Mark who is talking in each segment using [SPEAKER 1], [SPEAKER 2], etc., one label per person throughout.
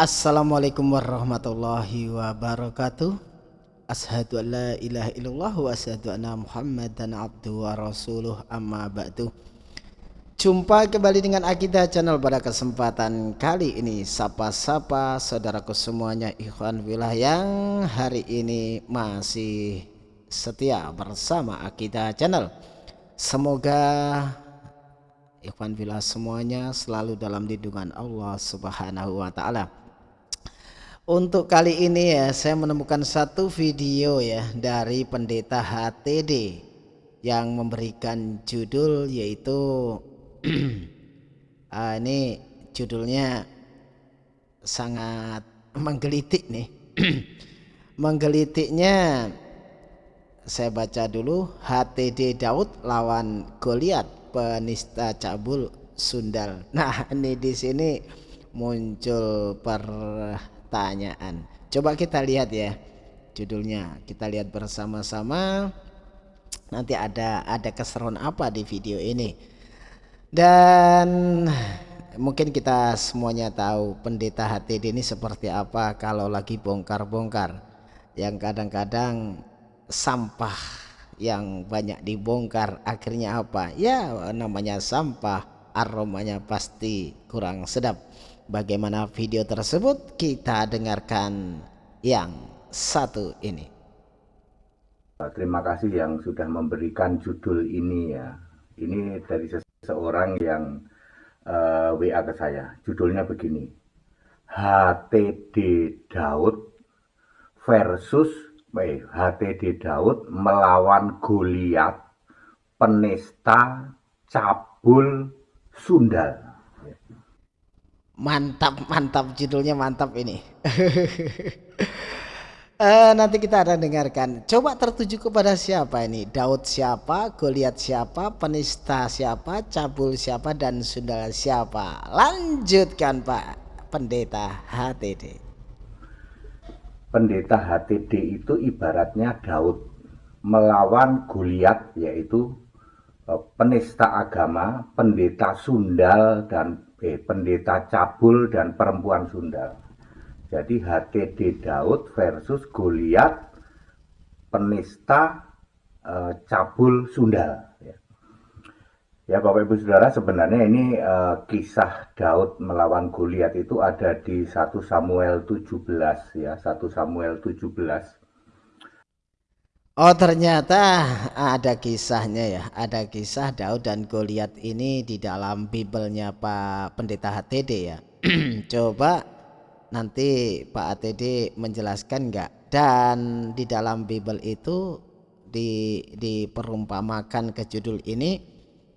[SPEAKER 1] Assalamualaikum warahmatullahi wabarakatuh. Ashadu an la ilaha illallah wa ashadu anna muhammadan abdu wa rasuluh. Amma ba'du. Jumpa kembali dengan Akidah Channel pada kesempatan kali ini. Sapa-sapa saudaraku semuanya ikhwan wilayah yang hari ini masih setia bersama Akidah Channel. Semoga ikhwan wilayah semuanya selalu dalam lindungan Allah subhanahu wa ta'ala untuk kali ini ya saya menemukan satu video ya dari pendeta HTD yang memberikan judul yaitu uh, ini judulnya sangat menggelitik nih. Menggelitiknya saya baca dulu. HTD Daud lawan Goliat penista cabul Sundal. Nah ini di sini muncul per pertanyaan. Coba kita lihat ya judulnya. Kita lihat bersama-sama. Nanti ada ada keseruan apa di video ini. Dan mungkin kita semuanya tahu pendeta HTD ini seperti apa kalau lagi bongkar-bongkar. Yang kadang-kadang sampah yang banyak dibongkar akhirnya apa? Ya namanya sampah aromanya pasti kurang sedap Bagaimana video tersebut kita dengarkan yang satu ini.
[SPEAKER 2] Terima kasih yang sudah memberikan judul ini ya. Ini dari seseorang yang uh, eh, WA ke saya. Judulnya begini. HTD Daud versus eh, HTD Daud melawan Goliat penista cabul Sundal
[SPEAKER 1] mantap mantap. Judulnya mantap ini. Uh, nanti kita akan dengarkan. Coba tertuju kepada siapa ini? Daud siapa? Goliat siapa? Penista siapa? Cabul siapa? Dan sundal siapa? Lanjutkan Pak. Pendeta HTD
[SPEAKER 2] pendeta HTD itu ibaratnya Daud melawan Goliat yaitu eh, penista agama pendeta sundal dan pendeta cabul dan perempuan Sunda. Jadi HTD Daud versus Goliat penista eh, cabul Sunda. Ya. ya Bapak Ibu Saudara sebenarnya ini eh, kisah Daud melawan Goliat itu ada di 1 Samuel 17 ya 1 Samuel 17
[SPEAKER 1] Oh ternyata ada kisahnya ya. Ada kisah Daud dan Goliat ini di dalam Bibelnya Pak Pendeta HTD ya. Coba nanti Pak HTD menjelaskan enggak Dan di dalam Bibel itu di, diperumpamakan ke judul ini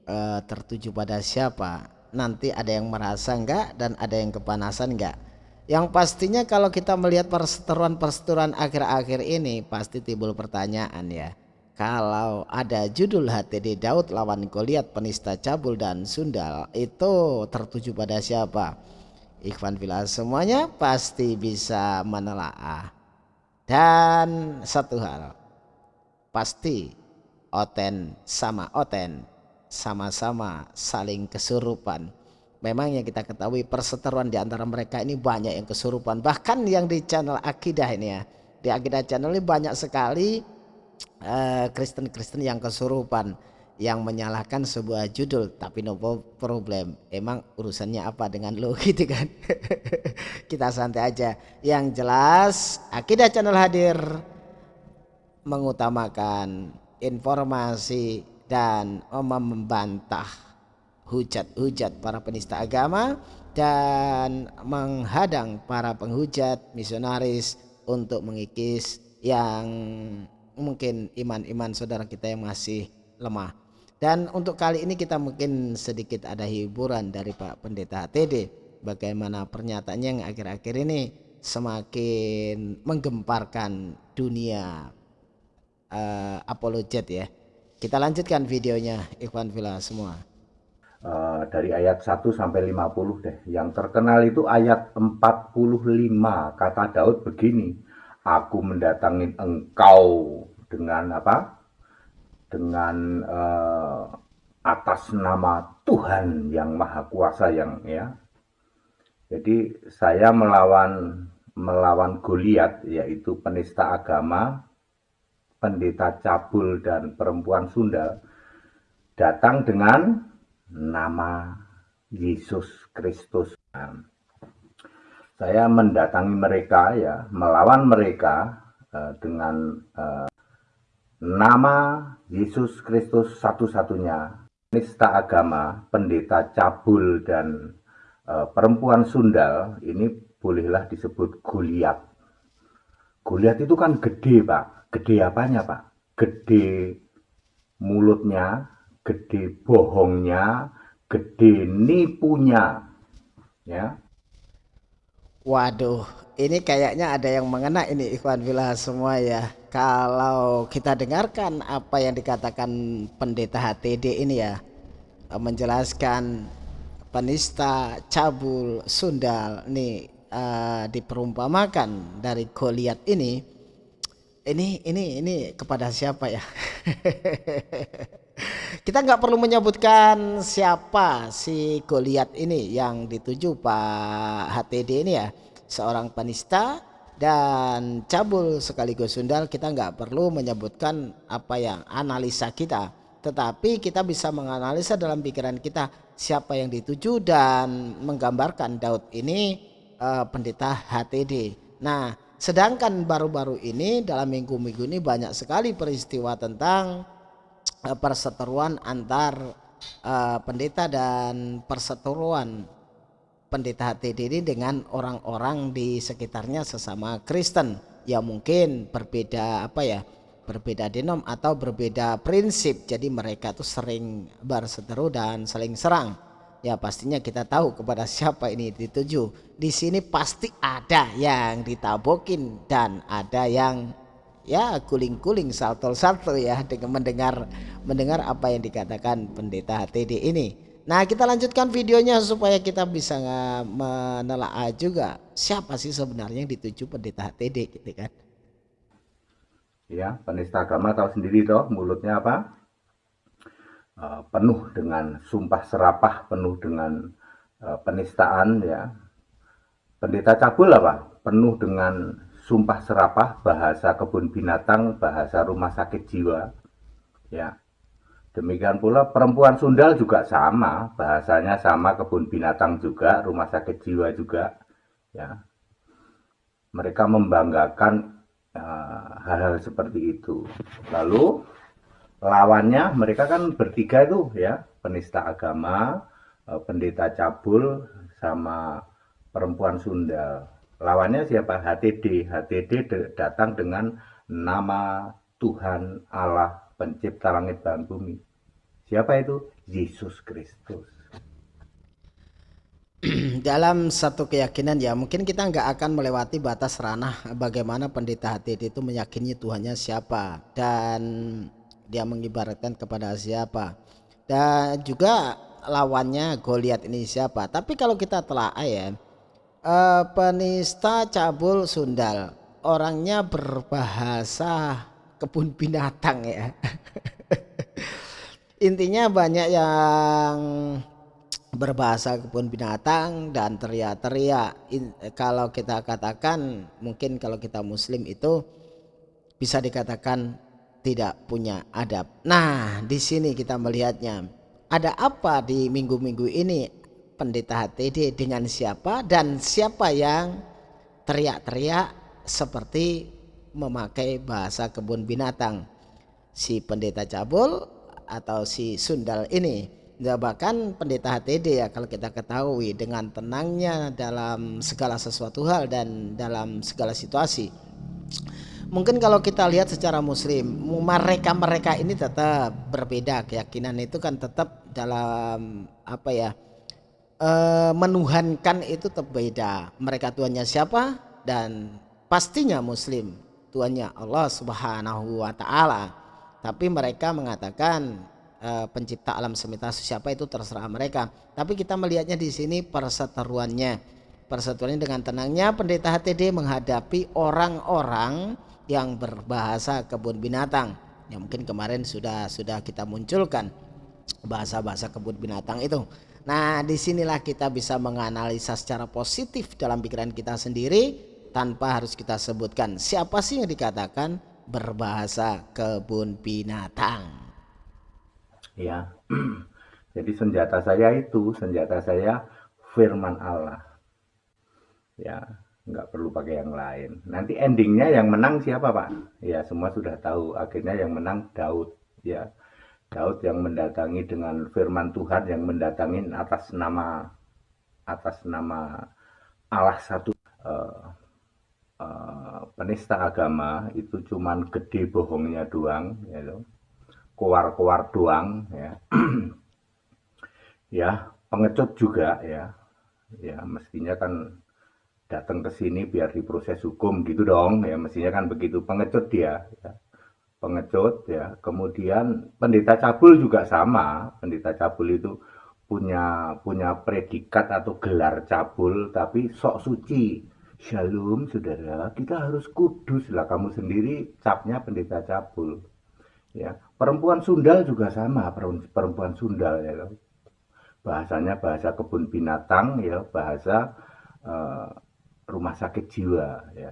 [SPEAKER 1] uh, tertuju pada siapa? Nanti ada yang merasa enggak dan ada yang kepanasan enggak yang pastinya kalau kita melihat perseteruan-perseteruan akhir-akhir ini pasti timbul pertanyaan ya. Kalau ada judul HTD Daud lawan Goliat penista cabul dan sundal itu tertuju pada siapa? Ikhwan Villa semuanya pasti bisa menelaah. Dan satu hal pasti Oten sama Oten sama-sama saling kesurupan memang yang kita ketahui perseteruan di antara mereka ini banyak yang kesurupan. Bahkan yang di channel akidah ini ya. Di akidah channel ini banyak sekali eh, Kristen-Kristen uh, yang kesurupan yang menyalahkan sebuah judul. Tapi no problem. Emang urusannya apa dengan lo gitu kan? Kita santai aja. Yang jelas akidah channel hadir mengutamakan informasi dan membantah hujat-hujat para penista agama dan menghadang para penghujat misionaris untuk mengikis yang mungkin iman-iman saudara kita yang masih lemah. Dan untuk kali ini kita mungkin sedikit ada hiburan dari Pak Pendeta HTD. Bagaimana pernyataannya yang akhir-akhir ini semakin menggemparkan dunia uh, apologet ya. Kita lanjutkan videonya Ikhwan Villa semua.
[SPEAKER 2] Uh, dari ayat 1 sampai 50 deh. Yang terkenal itu ayat 45. Kata Daud begini, aku mendatangin engkau dengan apa? Dengan uh, atas nama Tuhan yang Maha Kuasa yang ya. Jadi saya melawan melawan Goliat yaitu penista agama, pendeta cabul dan perempuan Sunda datang dengan nama Yesus Kristus. Saya mendatangi mereka ya, melawan mereka uh, dengan uh, nama Yesus Kristus satu-satunya. Nista agama, pendeta cabul dan uh, perempuan sundal ini bolehlah disebut Goliat. Goliat itu kan gede, Pak. Gede apanya, Pak? Gede mulutnya, gede bohongnya, gede nipunya. Ya.
[SPEAKER 1] Waduh, ini kayaknya ada yang mengena ini Ikhwan Villa semua ya. Kalau kita dengarkan apa yang dikatakan pendeta HTD ini ya, menjelaskan penista, cabul, sundal, nih uh, diperumpamakan dari Goliat ini. Ini ini ini kepada siapa ya? kita nggak perlu menyebutkan siapa si Goliat ini yang dituju Pak HTD ini ya. Seorang penista dan cabul sekaligus sundal. Kita nggak perlu menyebutkan apa yang analisa kita. Tetapi kita bisa menganalisa dalam pikiran kita siapa yang dituju dan menggambarkan Daud ini uh, pendeta HTD nah sedangkan baru-baru ini dalam minggu-minggu ini banyak sekali peristiwa tentang perseteruan antar uh, pendeta dan perseteruan pendeta HTD ini dengan orang-orang di sekitarnya sesama Kristen. Ya mungkin berbeda apa ya berbeda denom atau berbeda prinsip. Jadi mereka tuh sering berseteru dan saling serang. Ya pastinya kita tahu kepada siapa ini dituju. Di sini pasti ada yang ditabokin dan ada yang ya kuling-kuling salto-salto ya dengan mendengar mendengar apa yang dikatakan pendeta HTD ini. Nah kita lanjutkan videonya supaya kita bisa menelaah juga siapa sih sebenarnya yang dituju pendeta HTD gitu kan.
[SPEAKER 2] Ya penista agama tahu sendiri toh mulutnya apa uh, penuh dengan sumpah serapah penuh dengan uh, penistaan ya. Pendeta cabul apa penuh dengan sumpah serapah, bahasa kebun binatang, bahasa rumah sakit jiwa. Ya. Demikian pula perempuan sundal juga sama, bahasanya sama kebun binatang juga, rumah sakit jiwa juga. Ya. Mereka membanggakan eh, hal-hal uh, seperti itu. Lalu lawannya mereka kan bertiga itu ya, penista agama, uh, pendeta cabul sama perempuan sundal lawannya siapa? HTD HTD datang dengan nama Tuhan Allah pencipta langit dan bumi. Siapa itu? Yesus Kristus.
[SPEAKER 1] Dalam satu keyakinan ya mungkin kita nggak akan melewati batas ranah bagaimana pendeta HTD itu meyakini Tuhannya siapa. Dan dia mengibaratkan kepada siapa. Dan juga lawannya Goliat ini siapa. Tapi kalau kita telah ya uh, penista cabul sundal. Orangnya berbahasa kebun binatang ya. Intinya banyak yang berbahasa kebun binatang dan teriak-teriak. Kalau kita katakan mungkin kalau kita muslim itu bisa dikatakan tidak punya adab. Nah di sini kita melihatnya. Ada apa di minggu-minggu ini pendeta HTD dengan siapa dan siapa yang teriak-teriak seperti memakai bahasa kebun binatang. Si pendeta cabul atau si sundal ini bahkan pendeta HTD ya kalau kita ketahui dengan tenangnya dalam segala sesuatu hal dan dalam segala situasi. Mungkin kalau kita lihat secara muslim mereka-mereka ini tetap berbeda. Keyakinan itu kan tetap dalam apa ya uh, menuhankan itu terbeda. Mereka tuannya siapa? Dan pastinya muslim tuannya Allah subhanahu wa ta'ala. Tapi mereka mengatakan uh, pencipta alam semesta siapa itu terserah mereka. Tapi kita melihatnya di sini perseteruannya. Perseteruannya dengan tenangnya pendeta HTD menghadapi orang-orang yang berbahasa kebun binatang. Yang mungkin kemarin sudah sudah kita munculkan bahasa-bahasa kebun binatang itu Nah, di sinilah kita bisa menganalisa secara positif dalam pikiran kita sendiri tanpa harus kita sebutkan siapa sih yang dikatakan berbahasa kebun binatang.
[SPEAKER 2] Ya, jadi senjata saya itu, senjata saya firman Allah. Ya, nggak perlu pakai yang lain. Nanti endingnya yang menang siapa Pak? Ya, semua sudah tahu. Akhirnya yang menang Daud. Ya, Daud yang mendatangi dengan firman Tuhan yang mendatangi atas nama atas nama Allah satu. Uh, uh, penista agama itu cuman gede bohongnya doang ya keluar-keluar doang ya. Ya pengecut juga ya. Ya mestinya kan datang ke sini biar diproses hukum gitu dong ya. Mestinya kan begitu pengecut dia ya pengecut ya. Kemudian pendeta cabul juga sama. Pendeta cabul itu punya punya predikat atau gelar cabul tapi sok suci. Shalom saudara, kita harus kudus lah kamu sendiri capnya pendeta cabul. Ya, perempuan sundal juga sama, perempuan sundal ya. Bahasanya bahasa kebun binatang ya, bahasa uh, rumah sakit jiwa ya.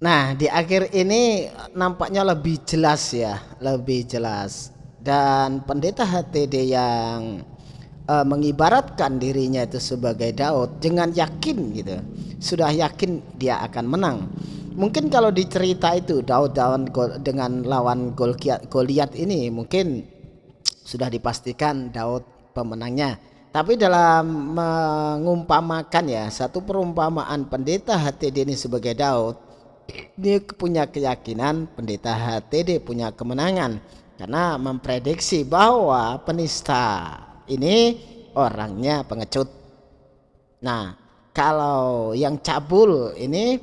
[SPEAKER 1] Nah, di akhir ini nampaknya lebih jelas ya, lebih jelas. Dan pendeta HTD yang uh, mengibaratkan dirinya itu sebagai Daud dengan yakin gitu. Sudah yakin dia akan menang. Mungkin kalau dicerita itu Daud lawan dengan lawan Goliat ini mungkin sudah dipastikan Daud pemenangnya. Tapi dalam mengumpamakan ya satu perumpamaan pendeta HTD ini sebagai Daud dia punya keyakinan pendeta HTD punya kemenangan karena memprediksi bahwa penista ini orangnya pengecut. Nah, kalau yang cabul ini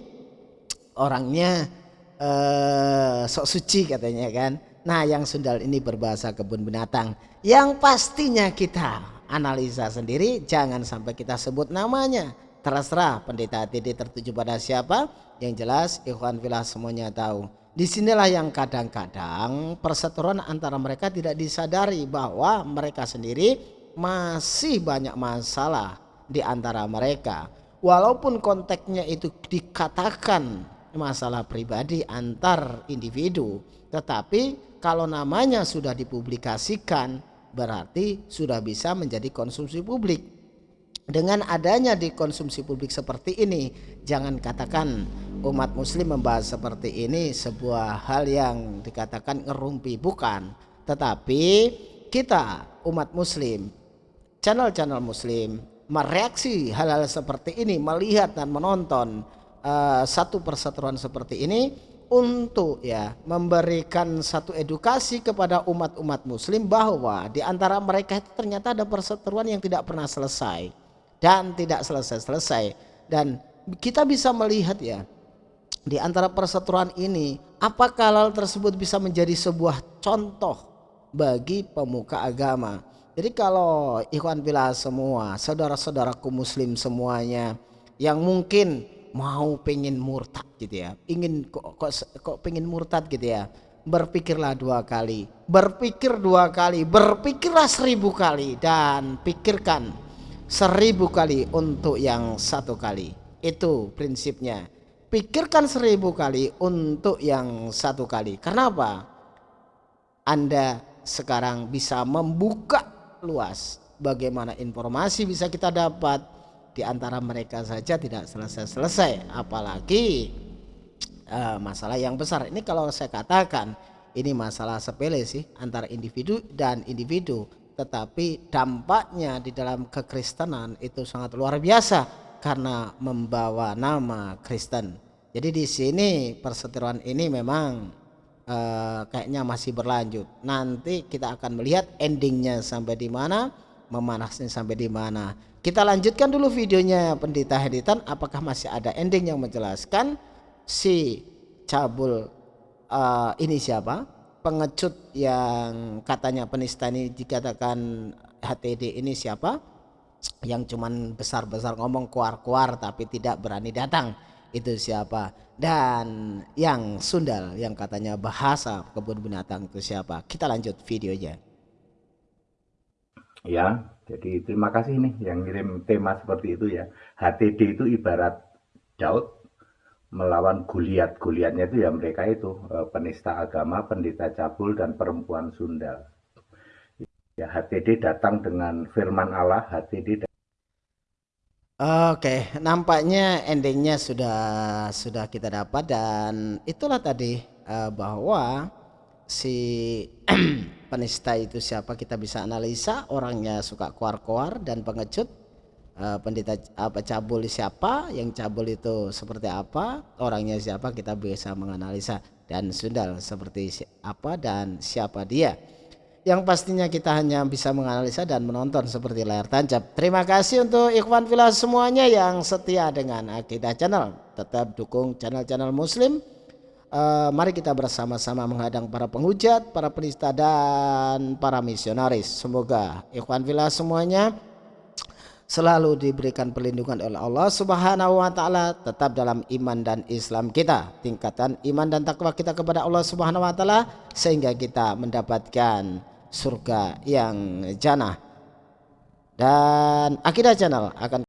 [SPEAKER 1] orangnya eh, sok suci katanya kan. Nah, yang sundal ini berbahasa kebun binatang. Yang pastinya kita analisa sendiri, jangan sampai kita sebut namanya terserah pendeta TD tertuju pada siapa. Yang jelas ikhwan filah semuanya tahu. Di sinilah yang kadang-kadang perseteruan antara mereka tidak disadari bahwa mereka sendiri masih banyak masalah di antara mereka. Walaupun konteksnya itu dikatakan masalah pribadi antar individu tetapi kalau namanya sudah dipublikasikan berarti sudah bisa menjadi konsumsi publik dengan adanya di konsumsi publik seperti ini jangan katakan umat muslim membahas seperti ini sebuah hal yang dikatakan ngerumpi bukan. Tetapi kita umat muslim channel-channel muslim mereaksi hal-hal seperti ini melihat dan menonton uh, satu perseteruan seperti ini untuk ya memberikan satu edukasi kepada umat-umat muslim bahwa di antara mereka itu ternyata ada perseteruan yang tidak pernah selesai dan tidak selesai-selesai. Dan kita bisa melihat ya di antara perseteruan ini apakah hal tersebut bisa menjadi sebuah contoh bagi pemuka agama? Jadi kalau ikhwan bila semua saudara-saudaraku muslim semuanya yang mungkin mau pengen murtad gitu ya ingin kok kok, kok pengen murtad gitu ya berpikirlah dua kali. Berpikir dua kali berpikirlah seribu kali dan pikirkan seribu kali untuk yang satu kali. Itu prinsipnya. Pikirkan seribu kali untuk yang satu kali. Karena apa anda sekarang bisa membuka luas bagaimana informasi bisa kita dapat. Di antara mereka saja tidak selesai-selesai. Apalagi uh, masalah yang besar. Ini kalau saya katakan ini masalah sepele sih antara individu dan individu tetapi dampaknya di dalam kekristenan itu sangat luar biasa karena membawa nama Kristen. Jadi di sini perseteruan ini memang uh, kayaknya masih berlanjut. Nanti kita akan melihat endingnya sampai di mana, memanasnya sampai di mana. Kita lanjutkan dulu videonya Pendeta Heditan. Apakah masih ada ending yang menjelaskan si cabul uh, ini siapa? Pengecut yang katanya penista ini dikatakan HTD ini siapa? Yang cuman besar-besar ngomong kuar-kuar tapi tidak berani datang. Itu siapa? Dan yang sundal yang katanya bahasa kebun binatang itu siapa? Kita lanjut videonya.
[SPEAKER 2] Ya, jadi terima kasih nih yang ngirim tema seperti itu ya. HTD itu ibarat Daud melawan Goliat. Goliatnya itu ya mereka itu eh, penista agama, pendeta cabul dan perempuan sundal. Ya, HTD datang dengan firman Allah, HTD
[SPEAKER 1] Oke, nampaknya endingnya sudah sudah kita dapat dan itulah tadi uh, bahwa si penista itu siapa kita bisa analisa orangnya suka kuar-kuar dan pengecut uh, pendeta apa cabul siapa yang cabul itu seperti apa orangnya siapa kita bisa menganalisa dan sundal seperti apa dan siapa dia yang pastinya kita hanya bisa menganalisa dan menonton seperti layar tancap. Terima kasih untuk ikhwan filah semuanya yang setia dengan Akidah Channel. Tetap dukung channel-channel muslim. Uh, mari kita bersama-sama menghadang para penghujat, para penista dan para misionaris. Semoga ikhwan filah semuanya selalu diberikan perlindungan oleh Allah Subhanahu wa taala tetap dalam iman dan Islam kita. Tingkatan iman dan takwa kita kepada Allah Subhanahu wa taala sehingga kita mendapatkan surga yang jannah. Dan akidah channel akan